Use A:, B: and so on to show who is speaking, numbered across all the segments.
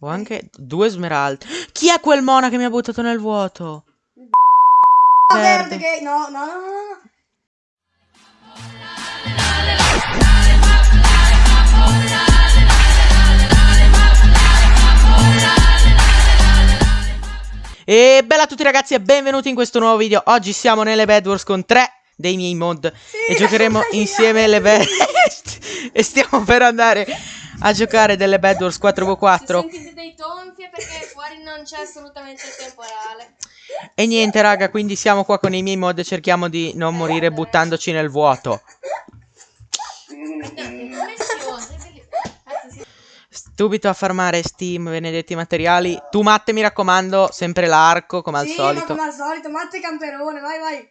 A: Ho anche due smeraldi. Chi è quel mona che mi ha buttato nel vuoto? Verde.
B: verde che... No, no, no, no.
A: E bella a tutti ragazzi e benvenuti in questo nuovo video. Oggi siamo nelle Bed Wars con tre dei miei mod e giocheremo insieme le Bed E stiamo per andare a giocare delle Bed Wars
C: Se
A: 4v4
C: sentite dei tonfi perché fuori non c'è assolutamente il temporale.
A: E niente raga, quindi siamo qua con i miei mod e cerchiamo di non morire buttandoci nel vuoto. Subito a farmare Steam, benedetti materiali. Tu Matte mi raccomando, sempre l'arco come al
B: sì,
A: solito.
B: come al solito, Matte Camperone, vai, vai.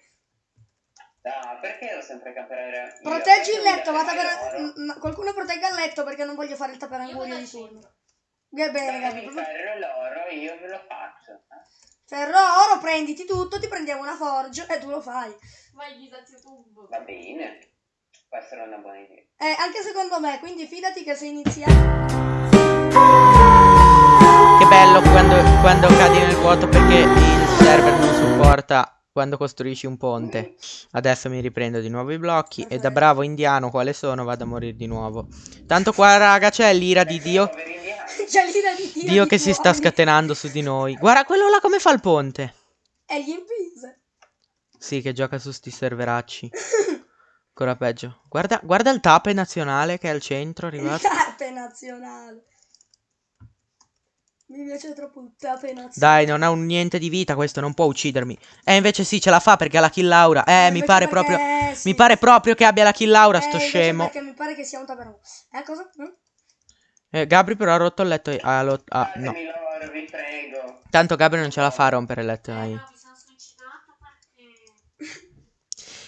D: No, perché devo sempre camperare?
B: Proteggi il letto,
D: mi
B: va a
D: dai
B: tapere...
D: oro?
B: m- m- Qualcuno protegga il letto perché non voglio fare il taperangurio
C: Io
B: di turno. Che bene, Gabri. proprio-
D: fare l'oro, io ve lo faccio.
B: Ferro, oro, prenditi tutto, ti prendiamo una forge e tu lo fai.
C: Vai disazio YouTube.
D: Va bene. Può essere una buona idea.
B: Eh, anche secondo me, quindi fidati che se inizia...
A: Che bello quando, quando cadi nel vuoto perché il server non supporta quando costruisci un ponte. Adesso mi riprendo di nuovo i blocchi e da bravo indiano quale sono vado a morire di nuovo. Tanto qua raga c'è l'ira di Dio.
B: C'è l'ira di Dio.
A: Dio
B: di
A: che si sta scatenando su di noi. Guarda quello là come fa il ponte.
B: E gli impise.
A: Sì, che gioca su sti serveracci. Ancora peggio. Guarda, guarda il tape nazionale che è al centro, arrivato.
B: Tape nazionale. Mi piace troppo tape nazionale.
A: Dai, non ha un niente di vita questo, non può uccidermi. Eh, invece sì, ce la fa perché ha la kill Laura. Eh, mi
B: invece
A: pare
B: perché-
A: proprio...
B: eh, sì.
A: Mi pare proprio che abbia la kill Laura,
B: Eh,
A: sto scemo.
B: Perché mi pare che sia un taperangurio. Eh, cosa? Mm?
A: Eh, Gabri però ha rotto il letto. Ah, lo- ah, no.
D: Fatemi l'oro, vi prego.
A: Tanto Gabri non ce la fa a rompere il letto. dai.
C: No, mi sono suicidato perché...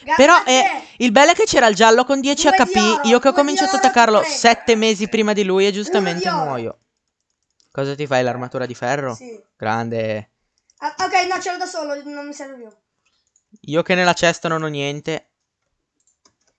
B: Gabri,
A: Però eh, il bello è che c'era il giallo con 10
B: Due di
A: HP.
B: oro,
A: Io che ho cominciato a attaccarlo
B: prego.
A: 7 mesi prima di lui e giustamente
B: oro.
A: muoio. Cosa ti fai? L'armatura di ferro?
B: Sì.
A: Grande.
B: Ah, ok, no, ce l'ho da solo, non mi serve più.
A: Io che nella cesta non ho niente.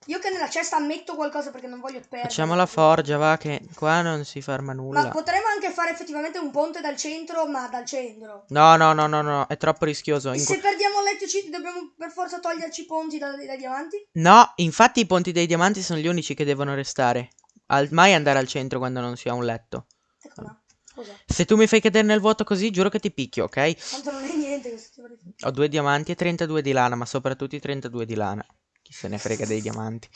B: Io che nella cesta metto qualcosa perché non voglio perdere.
A: Facciamo la forgia, va, che qua non si ferma
B: Ma
A: nulla.
B: potremmo anche fare effettivamente un ponte dal centro, ma dal centro.
A: No, no, no, no, no, è troppo rischioso. In
B: Se perdiamo ci dobbiamo per forza toglierci i ponti dai, dai diamanti?
A: No, infatti i ponti dei diamanti sono gli unici che devono restare. Al- mai andare al centro quando non si ha un letto.
B: Ecco là. Scusa.
A: Se tu mi fai cadere nel vuoto così, giuro che ti picchio, ok?
B: Tanto non è niente questo.
A: Ho due diamanti e 32 di lana, ma soprattutto i 32 di lana. Chi se ne frega dei diamanti.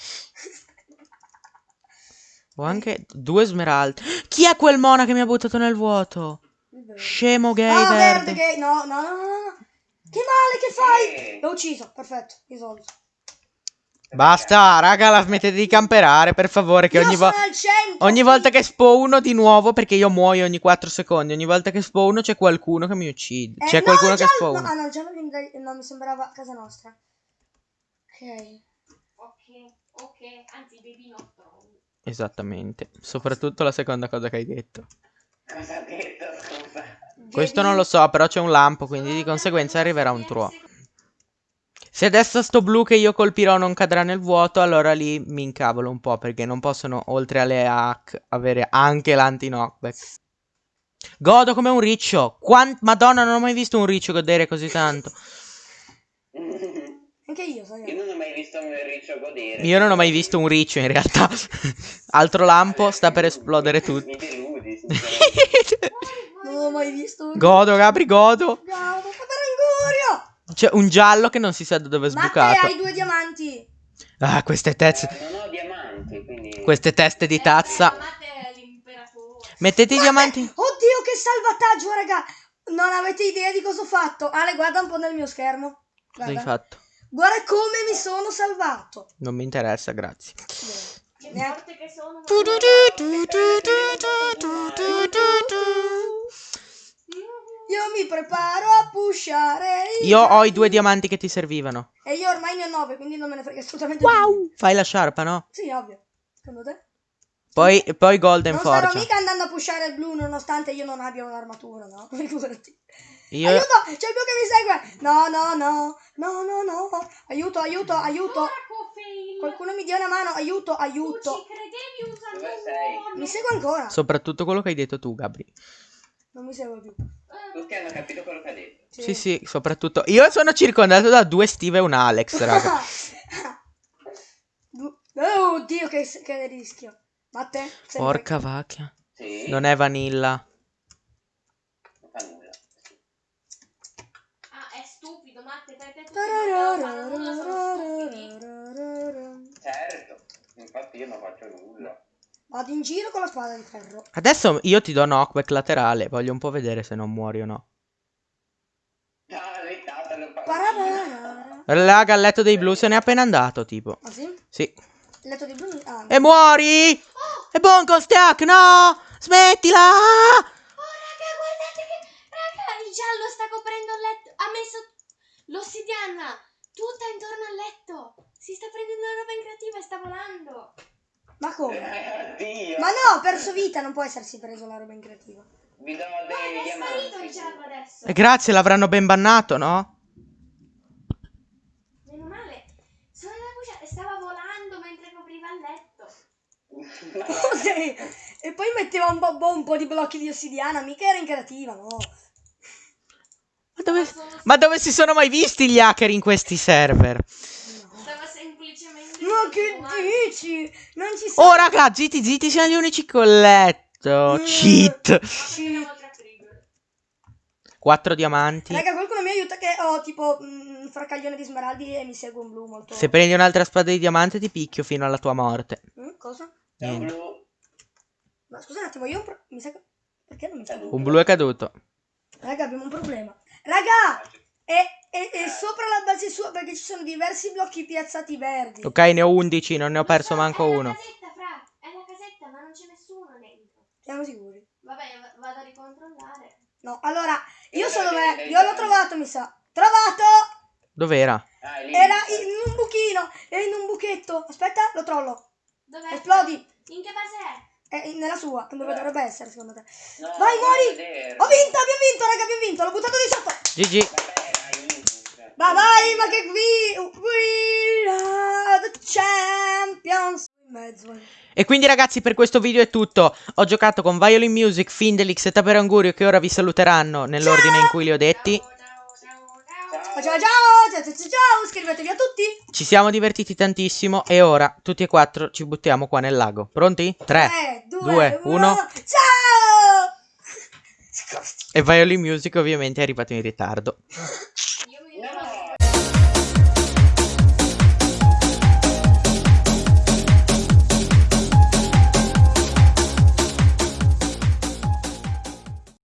A: Ho anche due smeraldi. Chi è quel mona che mi ha buttato nel vuoto? Scemo gay
B: ah,
A: verde.
B: verde gay. No, no, no, no, no. Che male che fai?
D: Eh,
B: L'ho ucciso, perfetto, risolto.
A: Basta, raga, la smettete di camperare, per favore, che
B: Io
A: ogni,
B: sono
A: vo-
B: al centro.
A: ogni volta che spawno di nuovo, perché io muoio ogni 4 secondi, ogni volta che spawno c'è qualcuno che mi uccide.
B: Eh,
A: C'è
B: no,
A: qualcuno che spawna.
B: No, ah, no, viene dai- no, mi sembrava casa nostra. Ok.
C: Ok, ok, anzi baby nostro.
A: Esattamente. Soprattutto la seconda cosa che hai detto.
D: Cosa ha detto, scusa?
A: Questo non lo so, però c'è un lampo, quindi di conseguenza arriverà un truo. Se adesso sto blu che io colpirò non cadrà nel vuoto, allora lì mi incavolo un po' perché non possono, oltre alle hack, avere anche l'anti-knockback. Godo come un riccio. Quan- Madonna, non ho mai visto un riccio godere così tanto.
B: Anche io, sai.
D: Io non ho mai visto un riccio godere.
A: Io non ho mai visto un riccio in realtà. Altro lampo, sta per esplodere tutto.
D: Mi deludi.
B: Non ho mai visto un...
A: godo, Gabri, godo. C'è un giallo che non si sa da dove è sbucato.
B: hai due diamanti.
A: Ah, queste teste.
D: Eh, non ho diamanti, quindi...
A: Queste teste di tazza.
C: Amate è l'imperatore.
A: Mettete i diamanti.
B: Oddio, che salvataggio, raga! Non avete idea di cosa ho fatto. Ale, guarda un po' nel mio schermo.
A: Cosa hai
B: Guarda,
A: fatto?
B: guarda come mi sono salvato.
A: Non mi interessa, grazie.
C: Che forte che sono.
B: Mi preparo a pushare.
A: Io ho i due diamanti che ti servivano.
B: E io ormai ne ho nove, quindi non me ne frega assolutamente
A: Wow! Fai la sciarpa, no?
B: Sì, ovvio. Secondo te?
A: Poi, poi Golden
B: non starò
A: Forge.
B: mica andando a pushare il blu nonostante io non abbia un'armatura, no? Figurati.
A: Io...
B: Aiuto! C'è il blu che mi segue! No, no, no! No, no, no! Aiuto, aiuto, aiuto! Qualcuno mi dia una mano! Aiuto,
C: Tu ci
B: aiuto!
C: credevi usando
D: Dove
C: un
D: sei?
C: buono.
B: Mi segue ancora!
A: Soprattutto quello che hai detto tu, Gabri.
B: Non mi segue più.
D: Tutti hanno capito quello che ha detto.
A: Sì, sì, soprattutto. Io sono circondato da due Steve e un Alex, raga.
B: Oh, oddio, che, che rischio. Ma te? Sempre-
A: Porca vacca.
D: Sì.
A: Non è vanilla.
D: Non fa nulla.
C: Ah, è stupido, Matte, te, te, tutti non fanno nulla, sono stupidi.
D: Certo. Infatti io non faccio nulla.
B: Vado in giro con la spada di ferro.
A: Adesso io ti do knockback laterale. Voglio un po' vedere se non muori o no. Raga, il letto dei blu se n'è appena andato, tipo.
B: Ah sì?
A: Sì.
B: Letto di blu. Ah,
A: E muori! E buon Costiac, no! Smettila!
C: Oh, raga, guardate che... Raga, il giallo sta coprendo il letto. Ha messo l'ossidiana tutta intorno al letto. Si sta prendendo la roba in creativa e sta volando.
B: ma come?
D: Eh, Oddio.
B: Ma no, ho perso vita, non può essersi preso la roba in creativa.
D: Vi do dei
C: è sparito il
D: diamanti.
C: giallo adesso.
A: E grazie, l'avranno ben bannato, no?
C: Meno male. Sono nella cucina e stava volando mentre copriva il letto.
B: Ok. E poi metteva un po', un po' di blocchi di ossidiana, mica era in creativa, no.
A: Ma dove, ma dove si sono mai visti gli hacker in questi server?
B: Ma che dici? Non ci sono.
A: Oh, raga, zitti, zitti, siamo gli unici col letto.
B: Mm.
A: Cheat.
C: Trigger.
A: Quattro diamanti.
B: Raga, qualcuno mi aiuta che ho tipo un fracaglione di smeraldi e mi segue un blu molto...
A: Se prendi un'altra spada di diamante ti picchio fino alla tua morte.
B: Mm, cosa?
D: È un
A: Niente.
D: blu.
B: Ma scusa un attimo, io mi sa che... Perché non mi segue?
A: Un blu è caduto.
B: Raga, abbiamo un problema. Raga! È, è- è sopra la base sua perché ci sono diversi blocchi piazzati verdi.
A: Ok, ne ho 11, non ne ho perso
C: so,
A: manco
C: è la
A: uno.
C: casetta, fra. È la casetta, ma non c'è nessuno dentro.
B: Siamo sicuri?
C: Vabbè, vado a ricontrollare.
B: No, allora, io so
D: dai,
B: dov'è.
D: dai,
B: Io l'ho trovato, mi sa. Trovato!
A: Dov'era?
D: Ah.
B: Era in un buchino, era in un buchetto. Aspetta, lo trollo.
C: Dov'è?
B: Esplodi.
C: In che base è?
B: Nella sua, dove
D: Dov'è?
B: dovrebbe essere, secondo te.
D: No,
B: Vai, muori! Ho vinto, abbiamo vinto, raga, abbiamo vinto. L'ho buttato di sotto.
A: GG.
D: Vabbè, hai vinto. cioè.
B: Ma vai, ma che qui... We are the champions.
A: E quindi ragazzi per questo video è tutto. Ho giocato con Violin Music, Findelix e Taperangurio che ora vi saluteranno nell'ordine in cui li ho detti.
B: Ciao, ciao, ciao, ciao. Ciao. Iscrivetevi a tutti.
A: Ci siamo divertiti tantissimo e ora tutti e quattro ci buttiamo qua nel lago. Pronti? 3.
B: 3, 2,
A: due,
B: 1.
A: uno.
B: Ciao!
A: E Violin Music ovviamente è arrivato in ritardo.